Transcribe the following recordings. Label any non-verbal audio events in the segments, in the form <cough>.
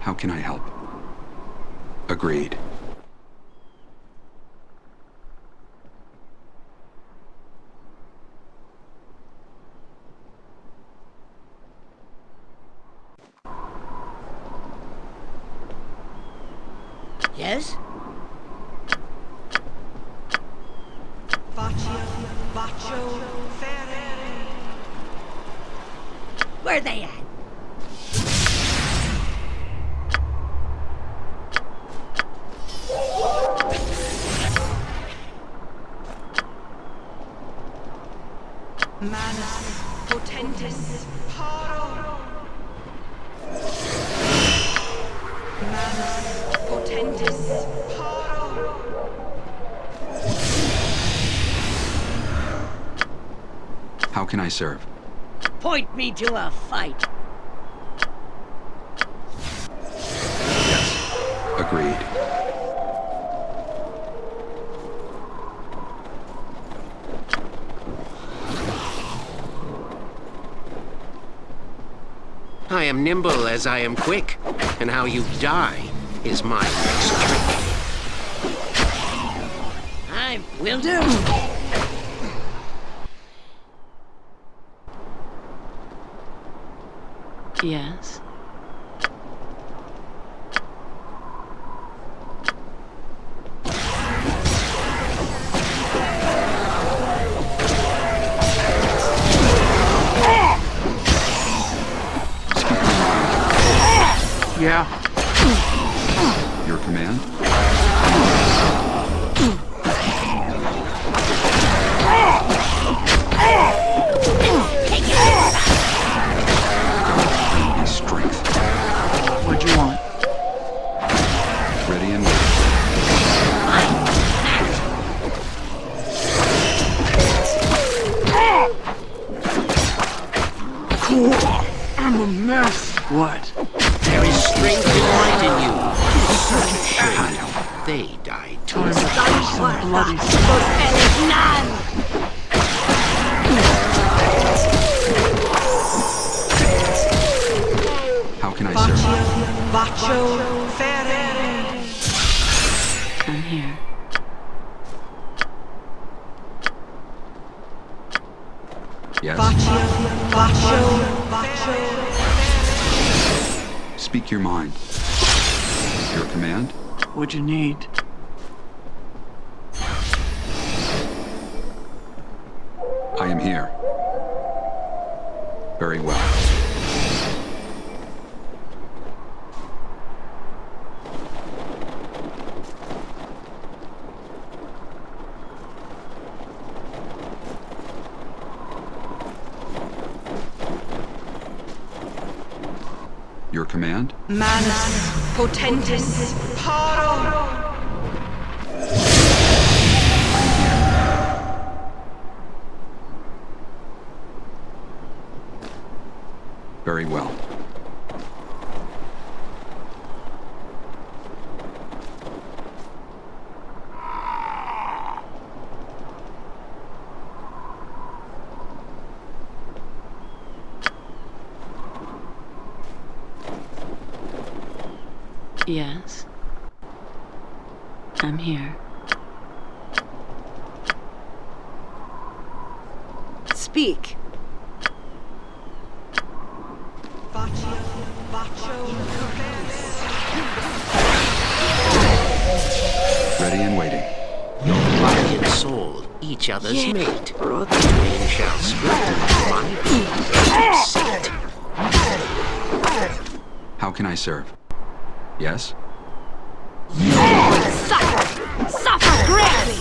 How can I help? Agreed. Yes? Baccio, Baccio, Ferre. Where they at? Manus, Potentis, Paro. Manus, Potentis, Paro. How can I serve? Point me to a fight. Yes. Agreed. I am nimble as I am quick, and how you die is my next trick. I will do. Yeah. They died too. Time to show some bloody How can I serve? Baccio, Ferre. I'm here. Yes? Baccio, Baccio, Baccio. Speak your mind. Your command? What'd you need? I am here. Very well. Your command? Manus, Potentis, Paro. Very well. Yes. I'm here. Speak. Baccio, Baccio, Ready and waiting. Your Body and soul, each other's mate. brother. Twain shall strengthen my being. Seat. How can I serve? Yes? Suffer! Suffer greatly!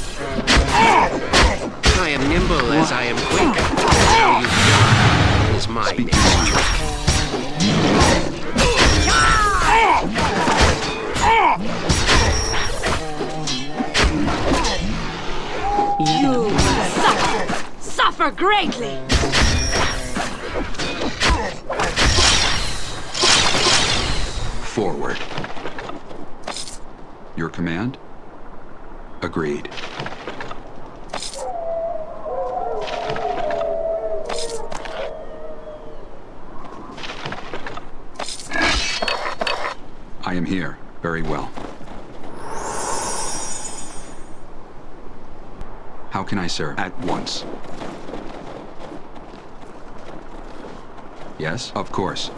I am nimble as I am quick. How you die is my Speak next your mind. trick. You suffer! Suffer greatly! Forward. Your command? Agreed. I am here. Very well. How can I serve? At once. Yes, of course.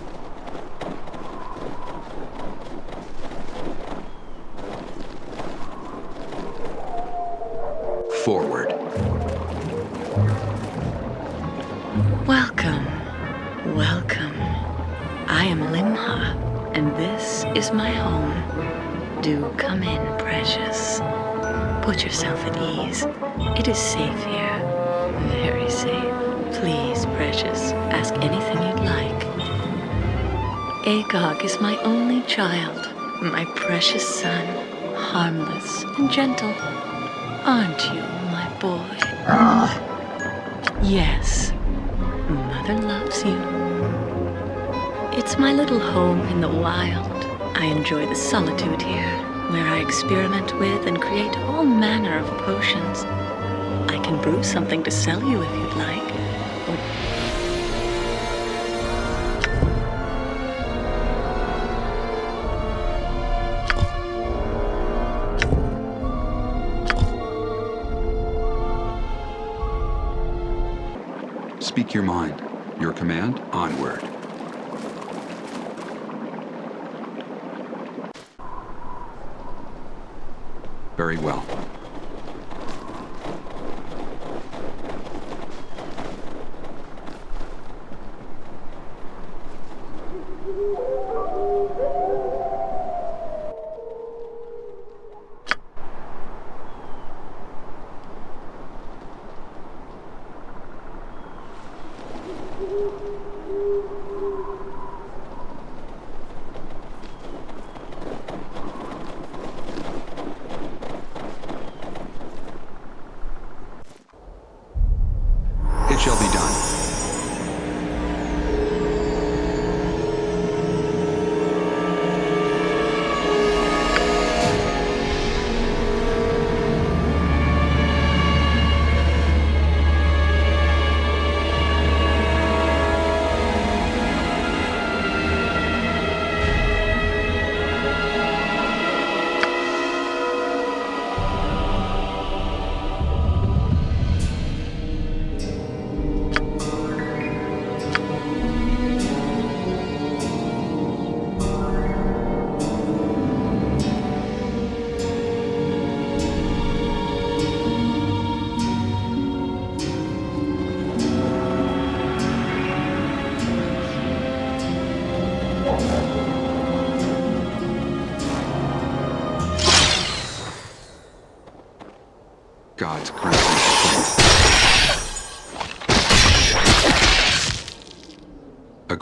Is safe here. Very safe. Please, precious, ask anything you'd like. Agog is my only child, my precious son, harmless and gentle. Aren't you, my boy? Yes, Mother loves you. It's my little home in the wild. I enjoy the solitude here, where I experiment with and create all manner of potions. Can brew something to sell you if you'd like. Speak your mind. Your command, onward.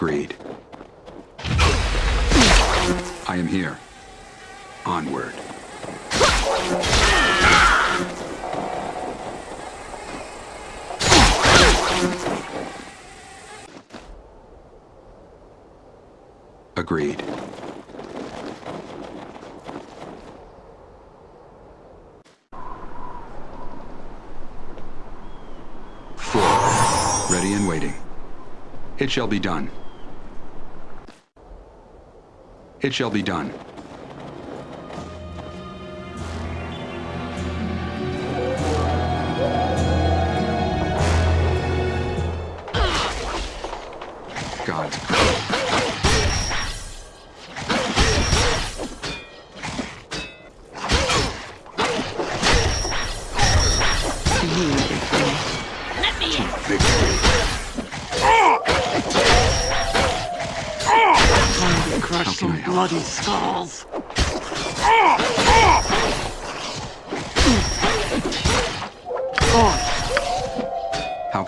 Agreed. I am here. Onward. Agreed. Forward. Ready and waiting. It shall be done. It shall be done.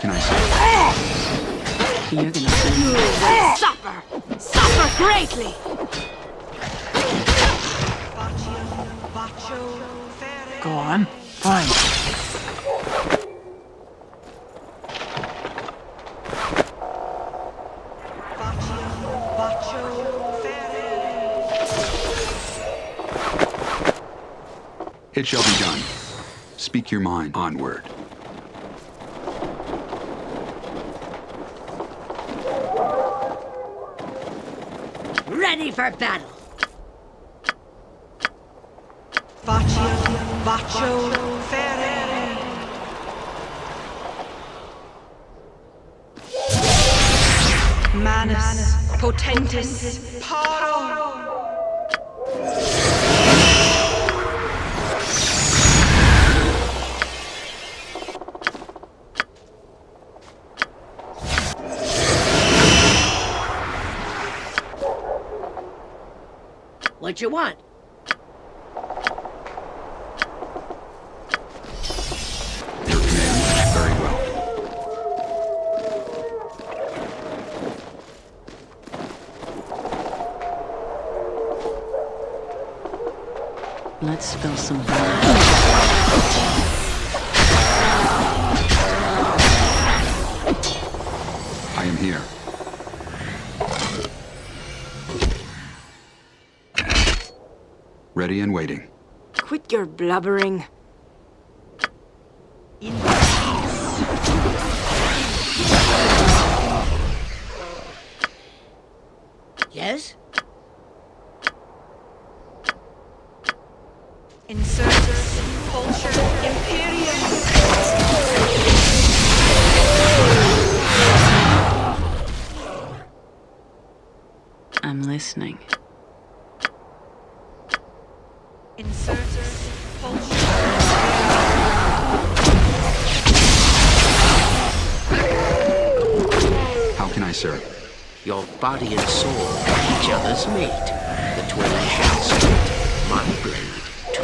Can I say? you're gonna see. You will suffer. Suffer greatly. Go on. Fine. Baccio, Baccio, Fere. It shall be done. Speak your mind. Onward. our battle. Baccio, Baccio, ferre. Manus, Potentis, Potentis. What you want? Blubbering. Your body and soul each other's mate. The twin shall split my blade to.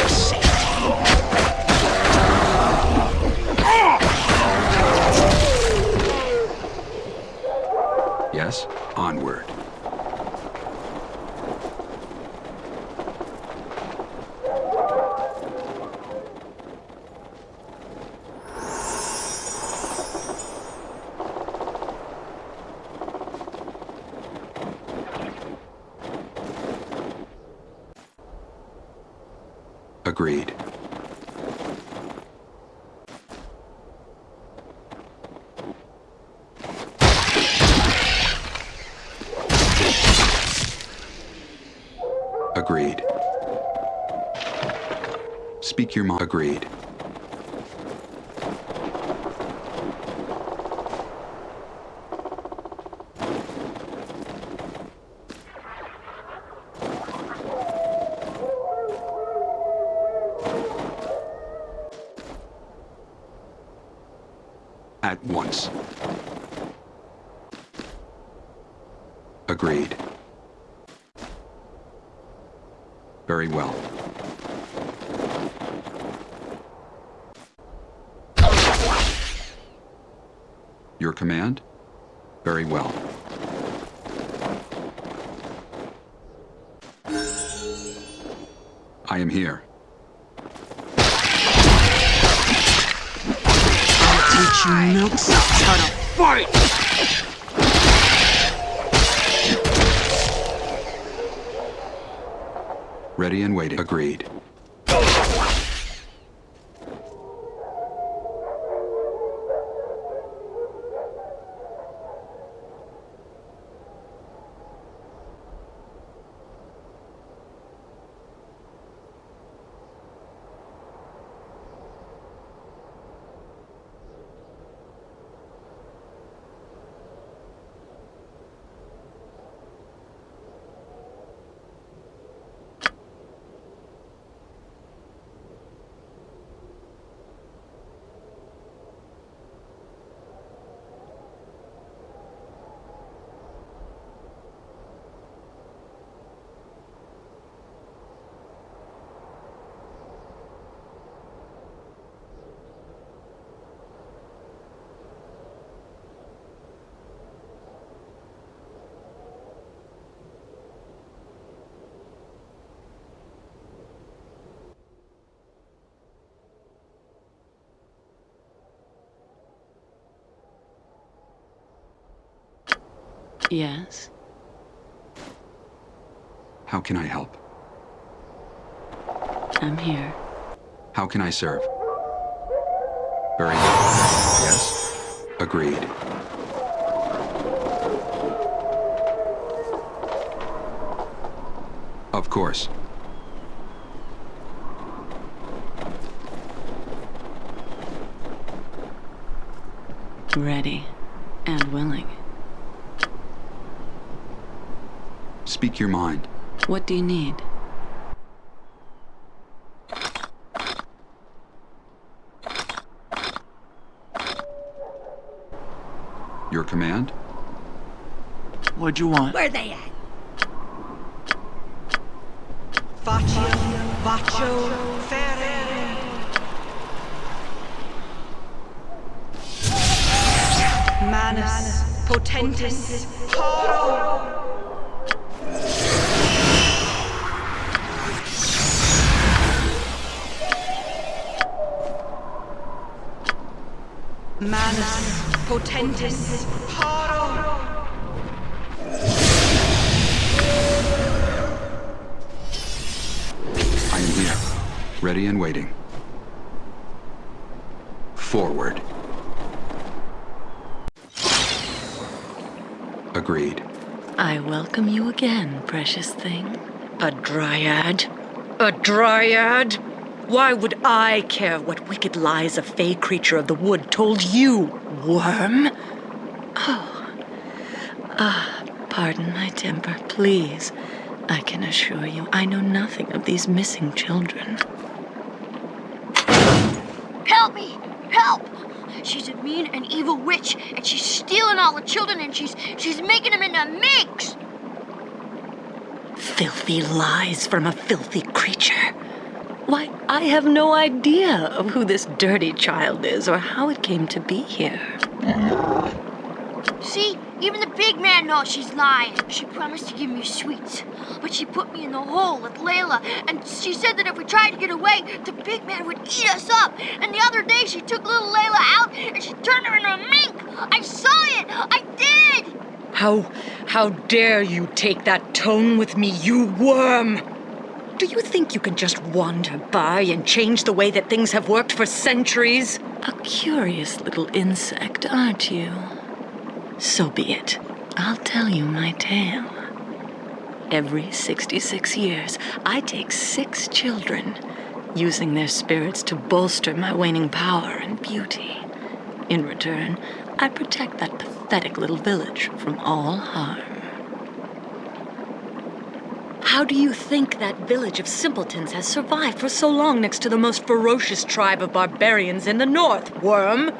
Yes? Onward. Agreed. Agreed. Speak your mind. Agreed. At once. Agreed. Very well. Your command? Very well. I am here. I'll teach you milksops how to fight! Ready and waiting. Agreed. Yes. How can I help? I'm here. How can I serve? Very good. Yes? Agreed. Of course. Ready and willing. Speak your mind. What do you need? Your command? What'd you want? Where are they at? Vaccio, Vaccio, Ferere. Manus, Potentis, Paro. Manus, Potentis, Paro. I am here. Ready and waiting. Forward. Agreed. I welcome you again, precious thing. A dryad? A dryad? Why would I care what wicked lies a fey creature of the wood told you, worm? Oh. Ah, pardon my temper, please. I can assure you I know nothing of these missing children. Help me! Help! She's a mean and evil witch, and she's stealing all the children, and she's she's making them into minks. Filthy lies from a filthy creature. Why, I have no idea of who this dirty child is or how it came to be here. See, even the big man knows she's lying. She promised to give me sweets, but she put me in the hole with Layla, and she said that if we tried to get away, the big man would eat us up. And the other day, she took little Layla out and she turned her into a mink. I saw it. I did. How, how dare you take that tone with me, you worm? Do you think you can just wander by and change the way that things have worked for centuries? A curious little insect, aren't you? So be it. I'll tell you my tale. Every 66 years, I take six children, using their spirits to bolster my waning power and beauty. In return, I protect that pathetic little village from all harm. How do you think that village of simpletons has survived for so long next to the most ferocious tribe of barbarians in the north, worm?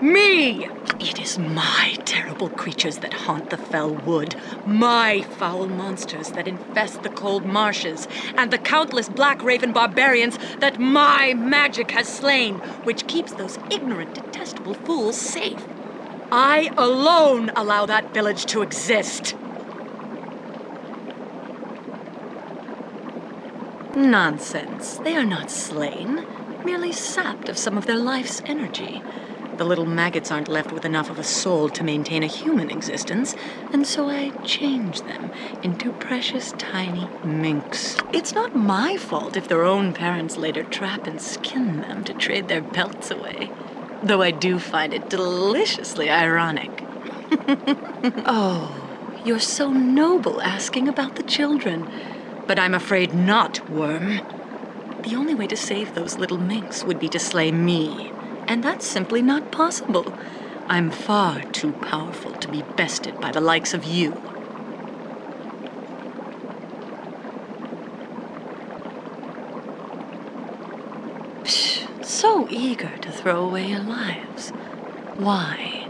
Me! It is my terrible creatures that haunt the fell wood, my foul monsters that infest the cold marshes, and the countless black raven barbarians that my magic has slain, which keeps those ignorant, detestable fools safe. I alone allow that village to exist. Nonsense. They are not slain, merely sapped of some of their life's energy. The little maggots aren't left with enough of a soul to maintain a human existence, and so I change them into precious tiny minks. It's not my fault if their own parents later trap and skin them to trade their pelts away. Though I do find it deliciously ironic. <laughs> oh, you're so noble asking about the children. But I'm afraid not, Worm. The only way to save those little minks would be to slay me, and that's simply not possible. I'm far too powerful to be bested by the likes of you. Psh, so eager to throw away your lives. Why?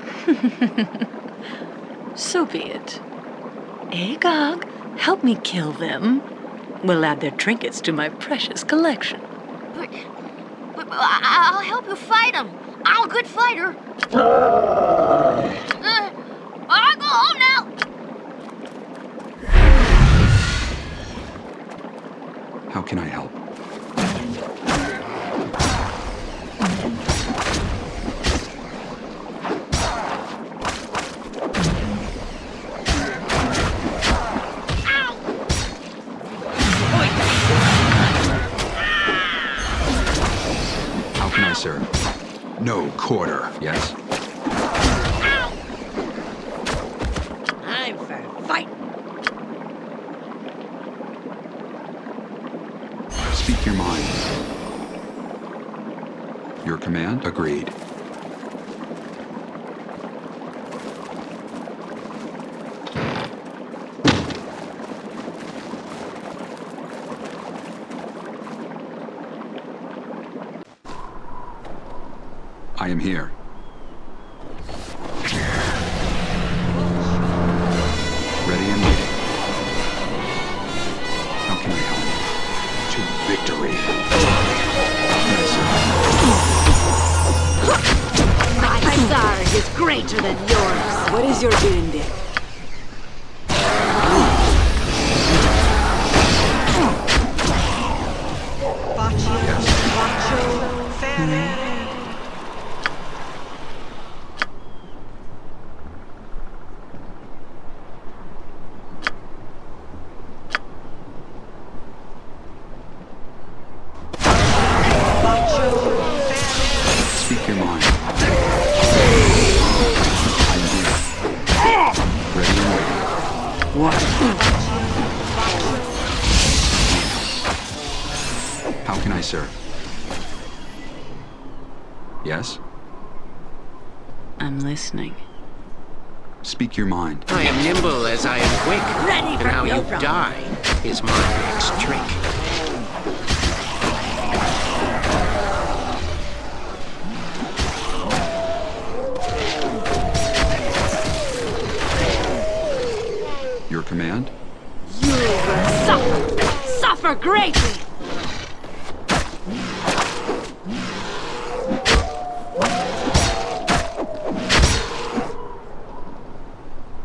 <laughs> so be it. Agog, help me kill them. We'll add their trinkets to my precious collection. But, but, but I- I'll help you fight him. I'm a good fighter. <sighs> Uh, I'll go home now. How can I help? How can I serve? No quarter, yes? I'm for fighting. Speak your mind. Your command? Agreed. Is my next trick. Your command? You will suffer. Suffer greatly.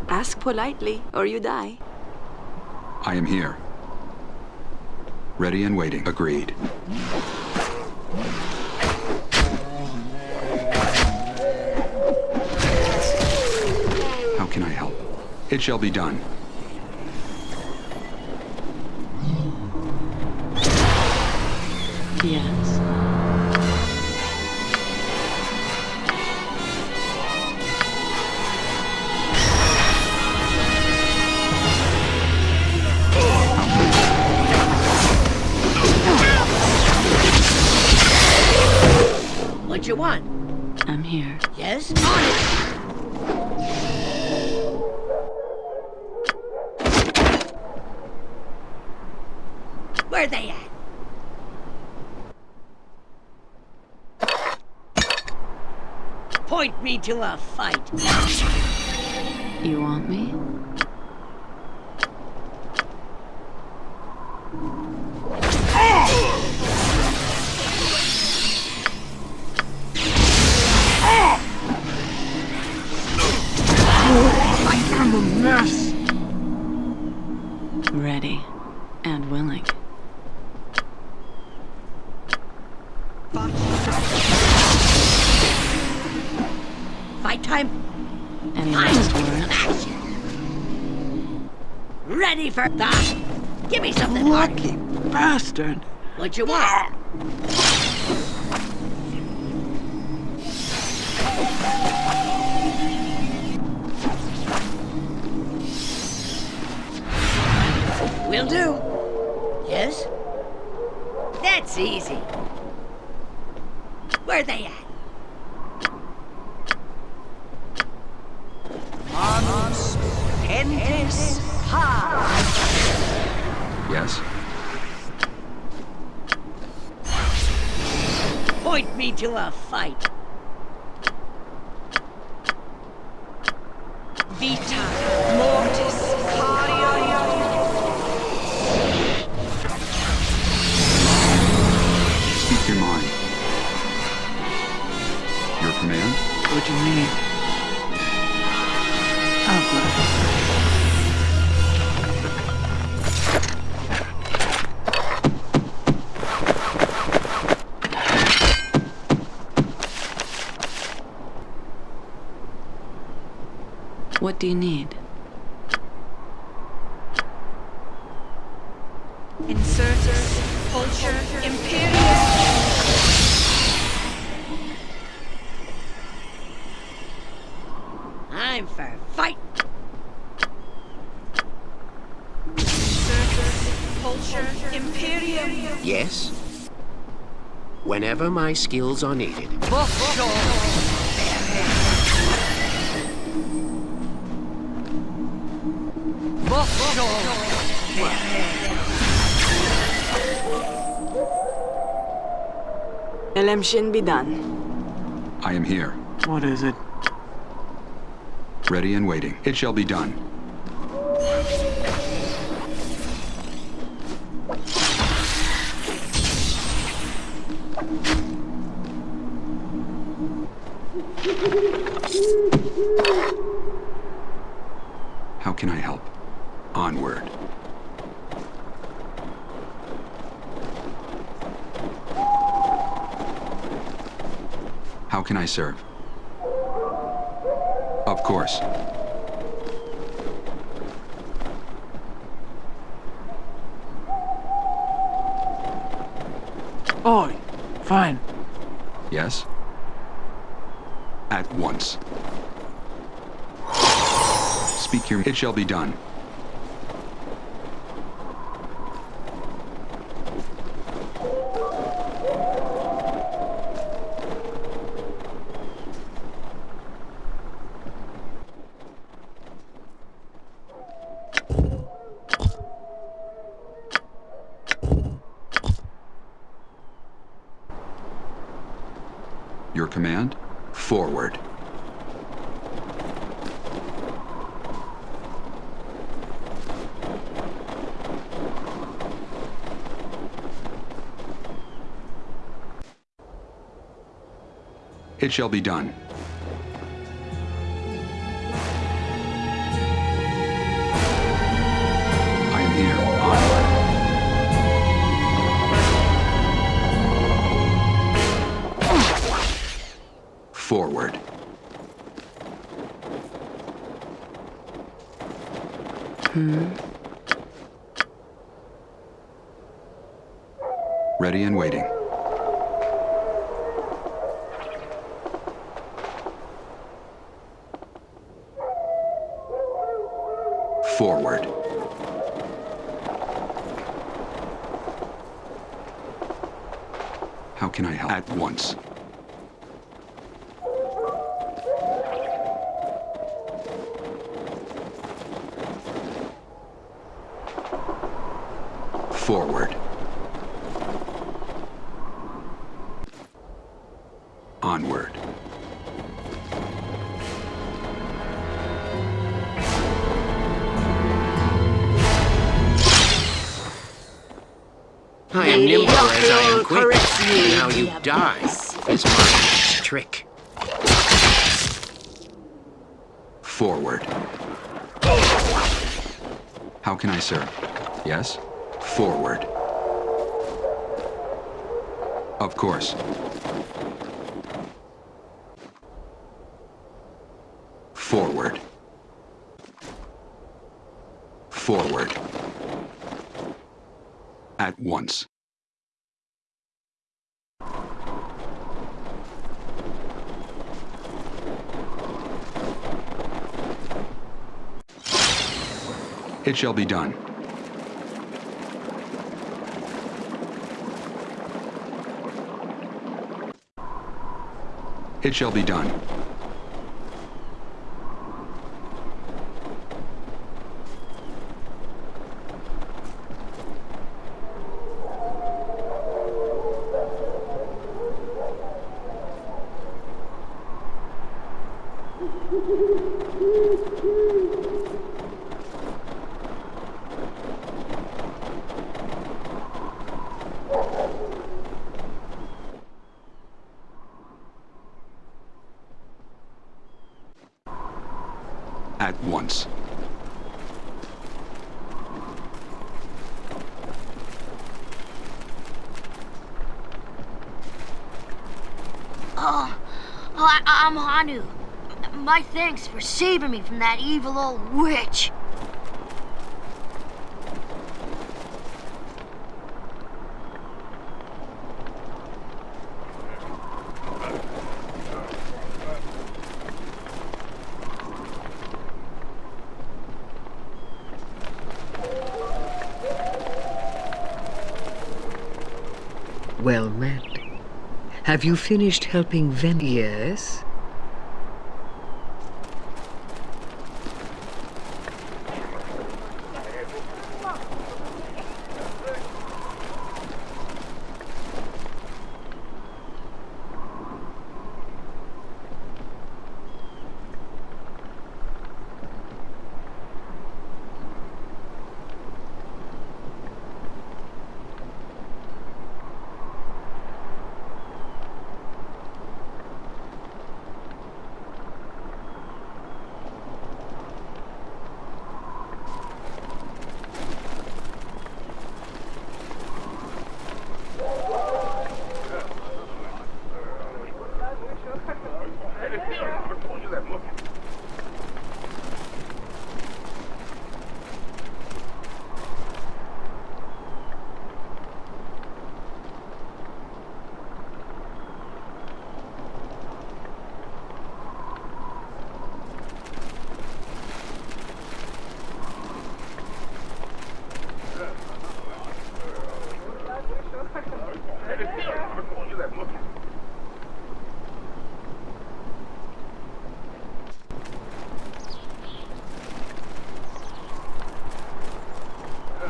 Ask politely, or you die. I am here. Ready and waiting. Agreed. How can I help? It shall be done. Point me to a fight. You want me? I'm a mess. Ready and willing. Ready for that. Give me something. Lucky bastard. What you want? Will do. Yes? That's easy. Where are they at? Do you need? Insertus, Pulcher, Imperium. I'm for fight. Insertus, Pulcher, Imperium. Yes? whenever my skills are needed. Elem Shin be done. I am here, What is it? ready and waiting. It shall be done. How can I help? Onward. How can I serve? Of course. Oh, fine. Yes? At once. Speak your... It shall be done. Your command? Forward. It shall be done. I am nimble as I am quick, corrects and how you die is my trick. Forward. How can I serve? Yes? Forward. Of course. Forward. Forward. At once. It shall be done. It shall be done. My thanks for saving me from that evil old witch. Well met. Have you finished helping Ven? Yes?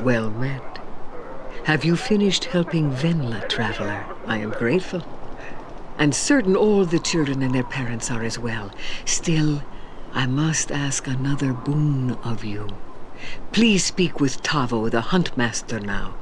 Well met. Have you finished helping Venla, traveler? I am grateful. And certain all the children and their parents are as well. Still, I must ask another boon of you. Please speak with Tavo, the huntmaster now.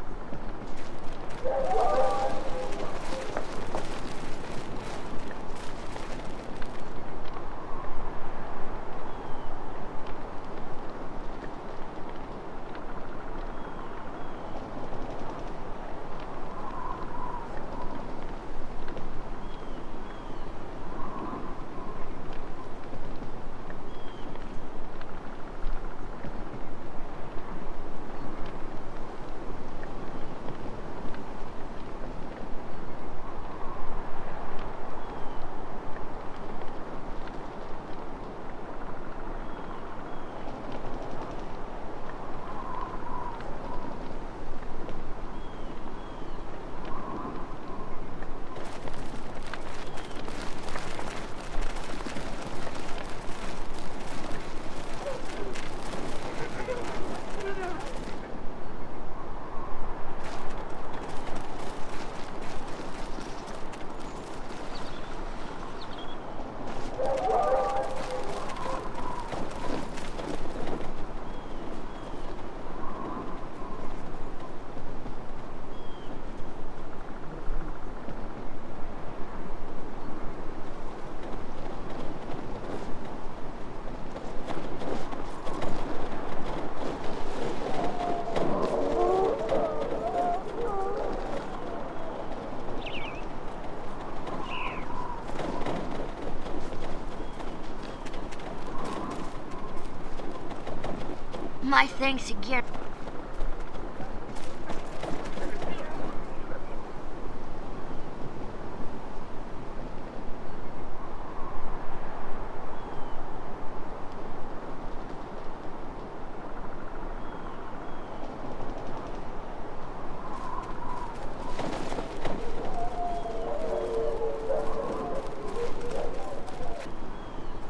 My thanks again.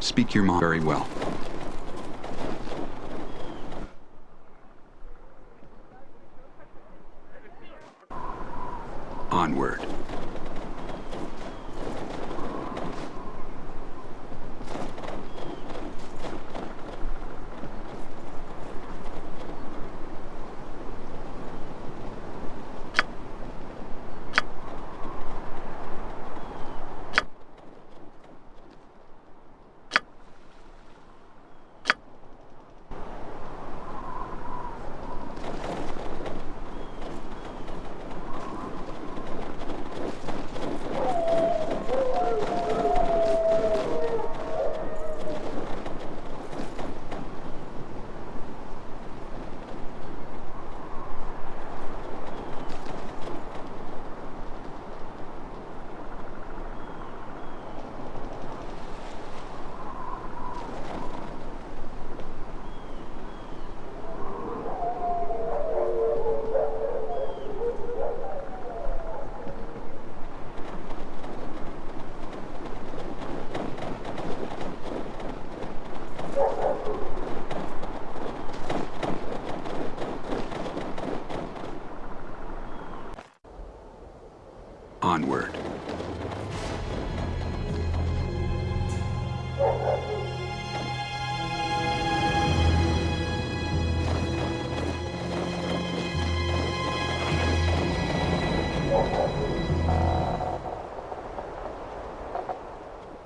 Speak your mind very well.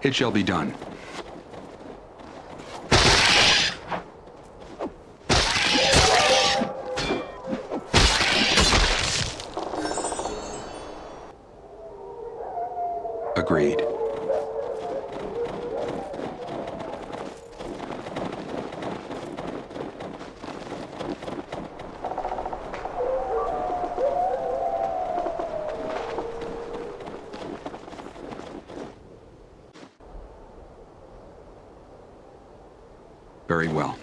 It shall be done. Agreed. Very well.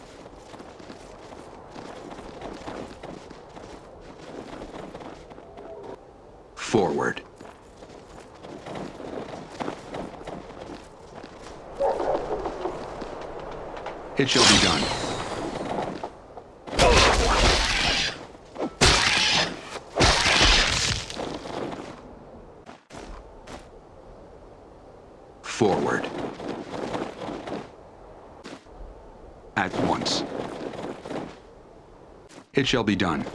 Forward. It shall be done. Forward. At once. It shall be done.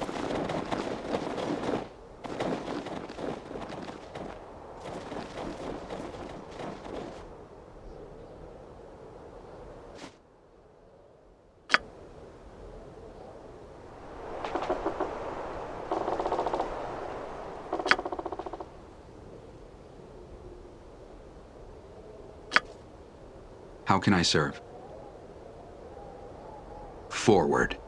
How can I serve? Forward.